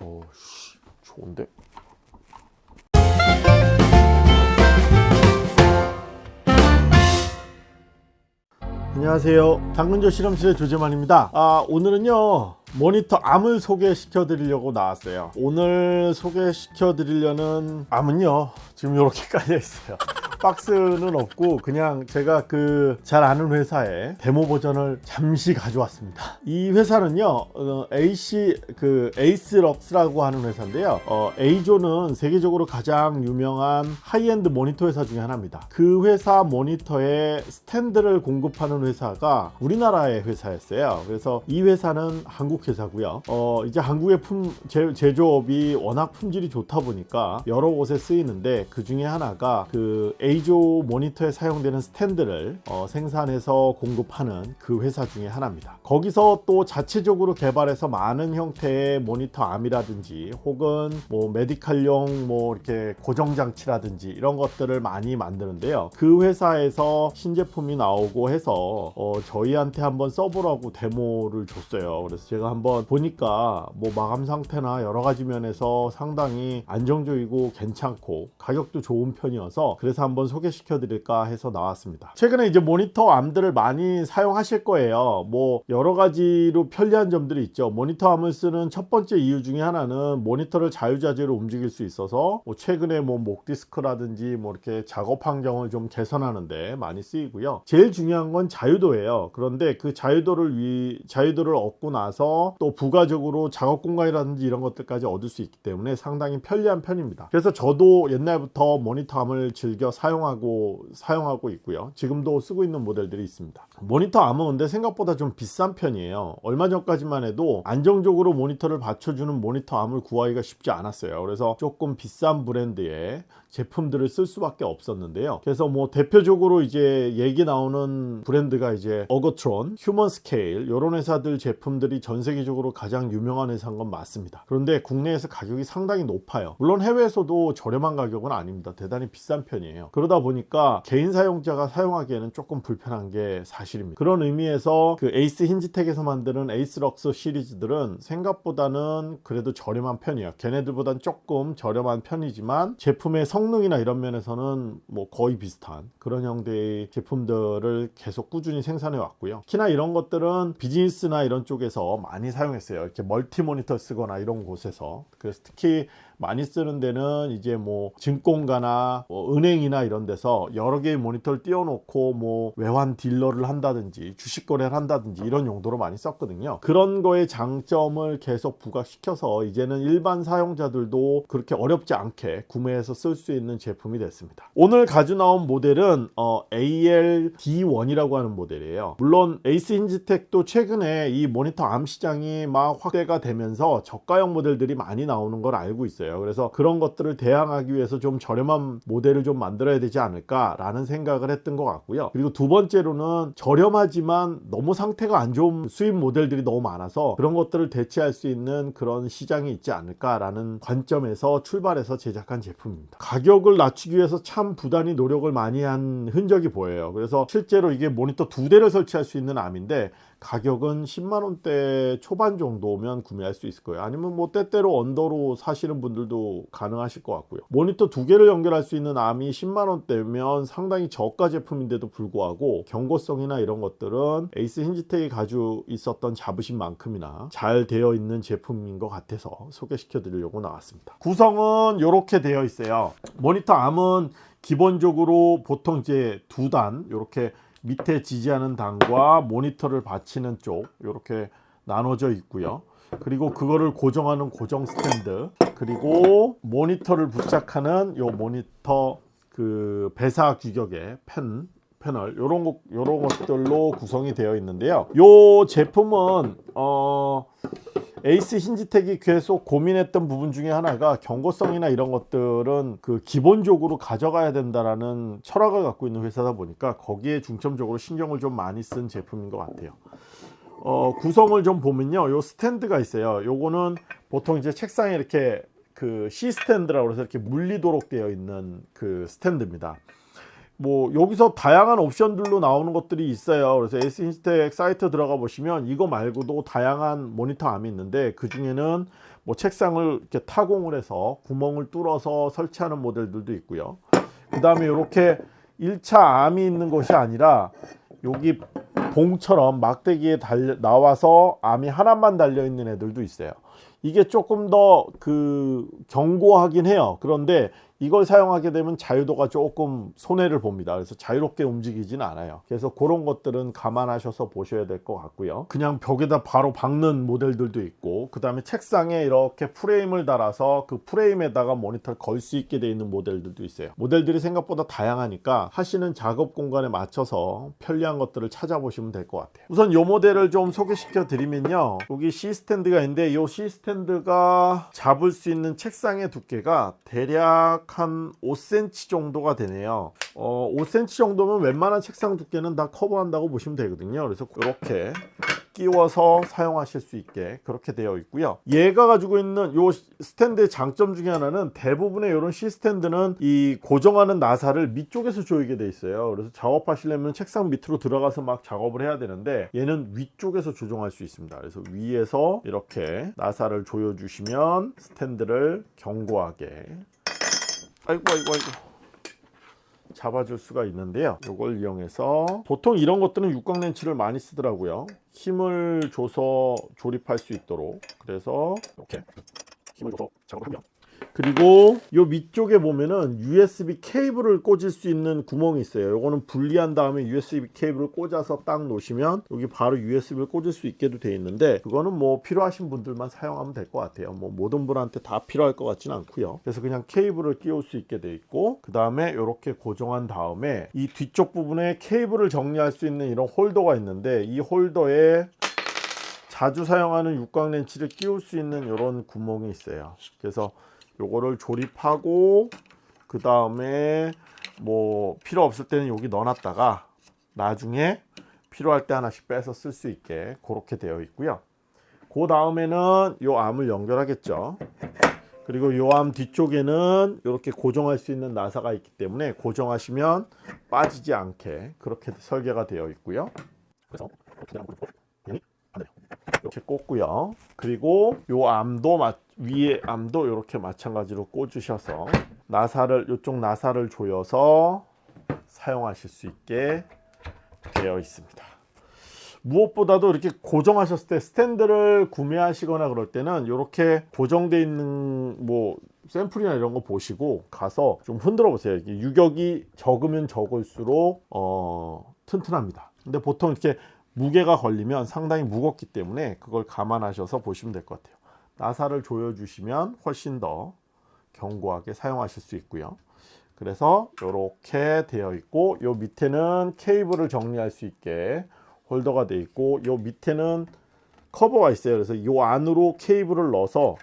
어, 씨, 좋은데? 안녕하세요. 당근조 실험실의 조재만입니다. 아, 오늘은요 모니터 arm을 소개시켜 드리려고 나왔어요. 오늘 소개시켜 드리려는 arm은요 지금 이렇게 깔려 있어요 박스는 없고 그냥 제가 그 잘 아는 회사에 데모 버전을 잠시 가져왔습니다. 이 회사는요 어, AC 그 에이스럭스라고 하는 회사인데요. 어, EIZO는 세계적으로 가장 유명한 하이엔드 모니터 회사 중에 하나입니다. 그 회사 모니터에 스탠드를 공급하는 회사가 우리나라의 회사였어요. 그래서 이 회사는 한국 회사고요. 어, 이제 한국의 품, 제, 제조업이 워낙 품질이 좋다 보니까 여러 곳에 쓰이는데 그 중에 하나가 그 A조 모니터에 사용되는 스탠드를 어, 생산해서 공급하는 그 회사 중에 하나입니다. 거기서 또 자체적으로 개발해서 많은 형태의 모니터 암이라든지 혹은 뭐 메디칼용 뭐 이렇게 고정 장치라든지 이런 것들을 많이 만드는데요. 그 회사에서 신제품이 나오고 해서 어, 저희한테 한번 써보라고 데모를 줬어요. 그래서 제가 한번 보니까 뭐 마감 상태나 여러 가지 면에서 상당히 안정적이고 괜찮고 가격도 좋은 편이어서 그래서 한번 소개시켜 드릴까 해서 나왔습니다. 최근에 이제 모니터 arm들을 많이 사용하실 거예요. 뭐 여러 가지로 편리한 점들이 있죠. 모니터 arm을 쓰는 첫 번째 이유 중에 하나는 모니터를 자유자재로 움직일 수 있어서 뭐 최근에 뭐 목 디스크라든지 뭐 이렇게 작업 환경을 좀 개선하는데 많이 쓰이고요. 제일 중요한 건 자유도예요. 그런데 그 자유도를 위 자유도를 얻고 나서 또 부가적으로 작업 공간이라든지 이런 것들까지 얻을 수 있기 때문에 상당히 편리한 편입니다. 그래서 저도 옛날부터 모니터 arm을 즐겨 사용 하고 사용하고 있고요. 지금도 쓰고 있는 모델들이 있습니다. 모니터 arm은 근데 생각보다 좀 비싼 편이에요. 얼마 전까지만 해도 안정적으로 모니터를 받쳐주는 모니터 arm을 구하기가 쉽지 않았어요. 그래서 조금 비싼 브랜드의 제품들을 쓸 수밖에 없었는데요. 그래서 뭐 대표적으로 이제 얘기 나오는 브랜드가 이제 Ergotron, Humanscale 이런 회사들 제품들이 전 세계적으로 가장 유명한 회사인 건 맞습니다. 그런데 국내에서 가격이 상당히 높아요. 물론 해외에서도 저렴한 가격은 아닙니다. 대단히 비싼 편이에요. 그러다 보니까 개인 사용자가 사용하기에는 조금 불편한 게 사실입니다. 그런 의미에서 그 에이스 힌지텍에서 만드는 에이스럭스 시리즈들은 생각보다는 그래도 저렴한 편이에요. 걔네들보단 조금 저렴한 편이지만 제품의 성능이나 이런 면에서는 뭐 거의 비슷한 그런 형태의 제품들을 계속 꾸준히 생산해 왔고요. 특히나 이런 것들은 비즈니스나 이런 쪽에서 많이 사용했어요. 이렇게 멀티 모니터 쓰거나 이런 곳에서. 그래서 특히 많이 쓰는 데는 이제 뭐 증권가나 뭐 은행이나 이런 데서 여러 개의 모니터를 띄워놓고 뭐 외환 딜러를 한다든지 주식 거래를 한다든지 이런 용도로 많이 썼거든요. 그런 거의 장점을 계속 부각시켜서 이제는 일반 사용자들도 그렇게 어렵지 않게 구매해서 쓸 수 있는 제품이 됐습니다. 오늘 가져 나온 모델은 어, AL-D1이라고 하는 모델이에요. 물론 에이스 힌지텍도 최근에 이 모니터 arm 시장이 막 확대가 되면서 저가형 모델들이 많이 나오는 걸 알고 있어요 그래서 그런 것들을 대항하기 위해서 좀 저렴한 모델을 좀 만들어야 되지 않을까 라는 생각을 했던 것 같고요. 그리고 두 번째로는 저렴하지만 너무 상태가 안 좋은 수입 모델들이 너무 많아서 그런 것들을 대체할 수 있는 그런 시장이 있지 않을까 라는 관점에서 출발해서 제작한 제품입니다. 가격을 낮추기 위해서 참 부단히 노력을 많이 한 흔적이 보여요. 그래서 실제로 이게 모니터 두 대를 설치할 수 있는 arm인데 가격은 10만원대 초반 정도면 구매할 수 있을 거예요. 아니면 뭐 때때로 under로 사시는 분들도 가능하실 것 같고요. 모니터 두 개를 연결할 수 있는 arm이 10만원대면 상당히 저가 제품인데도 불구하고 견고성이나 이런 것들은 에이스 힌지텍이 가지고 있었던 자부심만큼이나 잘 되어 있는 제품인 것 같아서 소개시켜 드리려고 나왔습니다. 구성은 이렇게 되어 있어요. 모니터 암은 기본적으로 보통 이제 두 단 이렇게 밑에 지지하는 단과 모니터를 받치는 쪽 이렇게 나눠져 있고요. 그리고 그거를 고정하는 고정 스탠드 그리고 모니터를 부착하는 요 모니터 그 배사 규격의 펜 패널 요런 것 요런 것들로 구성이 되어 있는데요. 요 제품은 어 에이스 힌지텍이 계속 고민했던 부분 중에 하나가 견고성이나 이런 것들은 그 기본적으로 가져가야 된다라는 철학을 갖고 있는 회사다 보니까 거기에 중점적으로 신경을 좀 많이 쓴 제품인 것 같아요 어, 구성을 좀 보면요. 요 스탠드가 있어요. 요거는 보통 이제 책상에 이렇게 그 C 스탠드라고 해서 이렇게 물리도록 되어 있는 그 스탠드입니다. 뭐 여기서 다양한 옵션들로 나오는 것들이 있어요. 그래서 에이스 힌지텍 사이트 들어가 보시면 이거 말고도 다양한 모니터 arm이 있는데 그 중에는 뭐 책상을 이렇게 타공을 해서 구멍을 뚫어서 설치하는 모델들도 있고요. 그 다음에 이렇게 1차 암이 있는 것이 아니라 여기 봉처럼 막대기에 달려 나와서 암이 하나만 달려 있는 애들도 있어요. 이게 조금 더 그 견고하긴 해요. 그런데 이걸 사용하게 되면 자유도가 조금 손해를 봅니다. 그래서 자유롭게 움직이지는 않아요. 그래서 그런 것들은 감안하셔서 보셔야 될 것 같고요. 그냥 벽에다 바로 박는 모델들도 있고 그 다음에 책상에 이렇게 프레임을 달아서 그 프레임에다가 모니터를 걸 수 있게 되어 있는 모델들도 있어요. 모델들이 생각보다 다양하니까 하시는 작업 공간에 맞춰서 편리한 것들을 찾아보시면 될 것 같아요. 우선 이 모델을 좀 소개시켜 드리면요. 여기 C 스탠드가 있는데 이 C 스탠드가 잡을 수 있는 책상의 두께가 대략 한 5cm 정도가 되네요. 어, 5cm 정도면 웬만한 책상 두께는 다 커버한다고 보시면 되거든요. 그래서 이렇게 끼워서 사용하실 수 있게 그렇게 되어 있고요. 얘가 가지고 있는 요 스탠드의 장점 중에 하나는 대부분의 이런 C 스탠드는 이 고정하는 나사를 밑쪽에서 조이게 돼 있어요. 그래서 작업하시려면 책상 밑으로 들어가서 막 작업을 해야 되는데 얘는 위쪽에서 조정할 수 있습니다. 그래서 위에서 이렇게 나사를 조여 주시면 스탠드를 견고하게 아이고 아이고 아이고. 잡아줄 수가 있는데요. 이걸 이용해서 보통 이런 것들은 육각렌치를 많이 쓰더라고요. 힘을 줘서 조립할 수 있도록. 그래서 이렇게 힘을 줘서 작업을 하면 그리고 요 밑쪽에 보면은 USB 케이블을 꽂을 수 있는 구멍이 있어요. 요거는 분리한 다음에 USB 케이블을 꽂아서 딱 놓으시면 여기 바로 USB를 꽂을 수 있게도 되어 있는데 그거는 뭐 필요하신 분들만 사용하면 될 것 같아요. 뭐 모든 분한테 다 필요할 것 같지는 않고요. 그래서 그냥 케이블을 끼울 수 있게 되어 있고 그 다음에 이렇게 고정한 다음에 이 뒤쪽 부분에 케이블을 정리할 수 있는 이런 홀더가 있는데 이 홀더에 자주 사용하는 육각 렌치를 끼울 수 있는 이런 구멍이 있어요. 그래서 요거를 조립하고 그 다음에 뭐 필요 없을 때는 여기 넣어놨다가 나중에 필요할 때 하나씩 빼서 쓸 수 있게 그렇게 되어 있고요. 그 다음에는 요 암을 연결하겠죠. 그리고 요 암 뒤쪽에는 이렇게 고정할 수 있는 나사가 있기 때문에 고정하시면 빠지지 않게 그렇게 설계가 되어 있고요. 그래서 이렇게 꽂고요. 그리고 요 암도 맞 위에 암도 이렇게 마찬가지로 꽂으셔서 나사를 이쪽 나사를 조여서 사용하실 수 있게 되어 있습니다. 무엇보다도 이렇게 고정하셨을 때 스탠드를 구매하시거나 그럴 때는 이렇게 고정되어 있는 뭐 샘플이나 이런 거 보시고 가서 좀 흔들어 보세요. 유격이 적으면 적을수록 어, 튼튼합니다. 근데 보통 이렇게 무게가 걸리면 상당히 무겁기 때문에 그걸 감안하셔서 보시면 될 것 같아요 나사를 조여 주시면 훨씬 더 견고하게 사용하실 수 있고요. 그래서 이렇게 되어 있고 요 밑에는 케이블을 정리할 수 있게 홀더가 되어 있고 요 밑에는 커버가 있어요. 그래서 요 안으로 케이블을 넣어서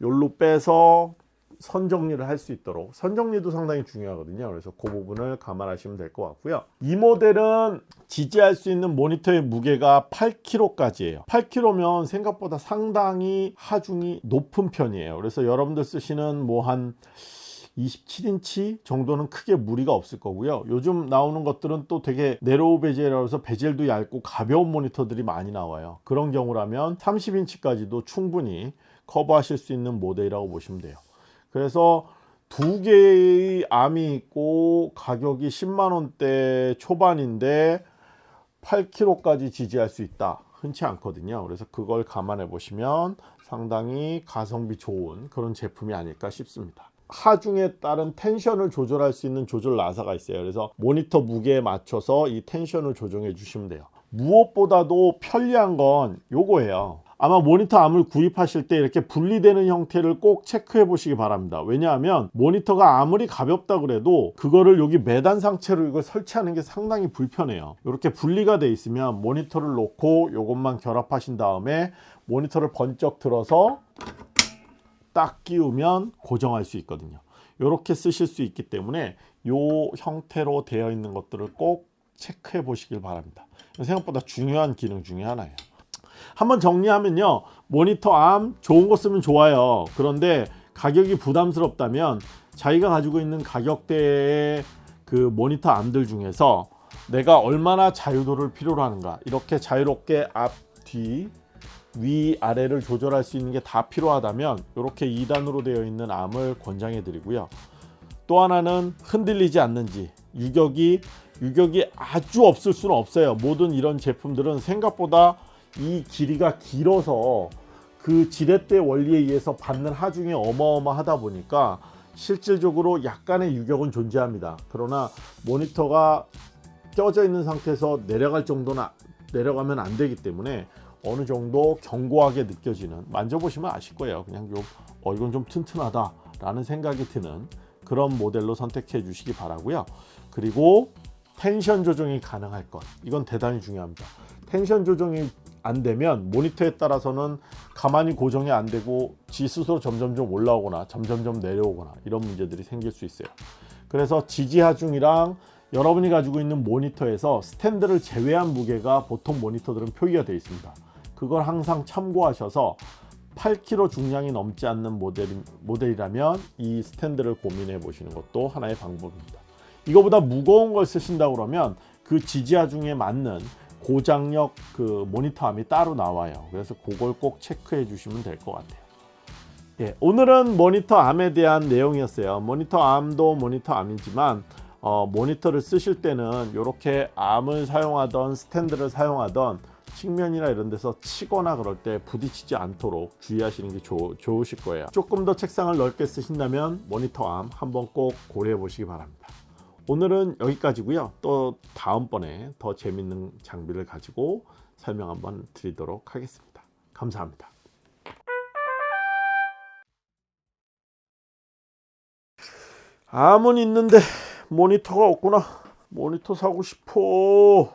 요로 빼서 선 정리를 할 수 있도록. 선 정리도 상당히 중요하거든요. 그래서 그 부분을 감안하시면 될 것 같고요. 이 모델은 지지할 수 있는 모니터의 무게가 8kg까지예요. 8kg면 생각보다 상당히 하중이 높은 편이에요. 그래서 여러분들 쓰시는 뭐한 27인치 정도는 크게 무리가 없을 거고요. 요즘 나오는 것들은 또 되게 네로우 베젤이라고 해서 베젤도 얇고 가벼운 모니터들이 많이 나와요. 그런 경우라면 30인치까지도 충분히 커버하실 수 있는 모델이라고 보시면 돼요 그래서 두 개의 암이 있고 가격이 10만원대 초반인데 8kg까지 지지할 수 있다. 흔치 않거든요. 그래서 그걸 감안해 보시면 상당히 가성비 좋은 그런 제품이 아닐까 싶습니다. 하중에 따른 텐션을 조절할 수 있는 조절 나사가 있어요. 그래서 모니터 무게에 맞춰서 이 텐션을 조정해 주시면 돼요. 무엇보다도 편리한 건 요거예요 아마 모니터 암을 구입하실 때 이렇게 분리되는 형태를 꼭 체크해 보시기 바랍니다. 왜냐하면 모니터가 아무리 가볍다 그래도 그거를 여기 매단 상체로 이걸 설치하는 게 상당히 불편해요. 이렇게 분리가 돼 있으면 모니터를 놓고 이것만 결합하신 다음에 모니터를 번쩍 들어서 딱 끼우면 고정할 수 있거든요. 이렇게 쓰실 수 있기 때문에 이 형태로 되어 있는 것들을 꼭 체크해 보시길 바랍니다. 생각보다 중요한 기능 중에 하나예요 한번 정리하면요. 모니터 암 좋은 거 쓰면 좋아요. 그런데 가격이 부담스럽다면 자기가 가지고 있는 가격대의 그 모니터 암들 중에서 내가 얼마나 자유도를 필요로 하는가 이렇게 자유롭게 앞, 뒤 위 아래를 조절할 수 있는 게 다 필요하다면 이렇게 2단으로 되어 있는 암을 권장해 드리고요. 또 하나는 흔들리지 않는지 유격이 유격이 아주 없을 수는 없어요. 모든 이런 제품들은 생각보다 이 길이가 길어서 그 지렛대 원리에 의해서 받는 하중이 어마어마하다 보니까 실질적으로 약간의 유격은 존재합니다. 그러나 모니터가 껴져 있는 상태에서 내려갈 정도는 아- 내려가면 안 되기 때문에 어느 정도 견고하게 느껴지는 만져보시면 아실 거예요. 그냥 좀 어, 이건 좀 튼튼하다 라는 생각이 드는 그런 모델로 선택해 주시기 바라고요. 그리고 텐션 조정이 가능할 것. 이건 대단히 중요합니다. 텐션 조정이 안 되면 모니터에 따라서는 가만히 고정이 안 되고 지 스스로 점점점 올라오거나 점점점 내려오거나 이런 문제들이 생길 수 있어요. 그래서 지지 하중이랑 여러분이 가지고 있는 모니터에서 스탠드를 제외한 무게가 보통 모니터들은 표기가 되어 있습니다. 그걸 항상 참고하셔서 8kg 중량이 넘지 않는 모델, 모델이라면 이 스탠드를 고민해 보시는 것도 하나의 방법입니다. 이거보다 무거운 걸 쓰신다 그러면 그 지지하 중에 맞는 고장력 그 모니터 암이 따로 나와요. 그래서 그걸 꼭 체크해 주시면 될 것 같아요. 예, 오늘은 모니터 arm에 대한 내용이었어요. 모니터 arm도 모니터 arm이지만 어, 모니터를 쓰실 때는 이렇게 arm을 사용하던 스탠드를 사용하던 측면이나 이런 데서 치거나 그럴 때 부딪히지 않도록 주의하시는 게 좋, 좋으실 거예요. 조금 더 책상을 넓게 쓰신다면 모니터 arm 한번 꼭 고려해 보시기 바랍니다 오늘은 여기까지고요. 또 다음번에 더 재밌는 장비를 가지고 설명 한번 드리도록 하겠습니다. 감사합니다. 암은 있는데 모니터가 없구나. 모니터 사고 싶어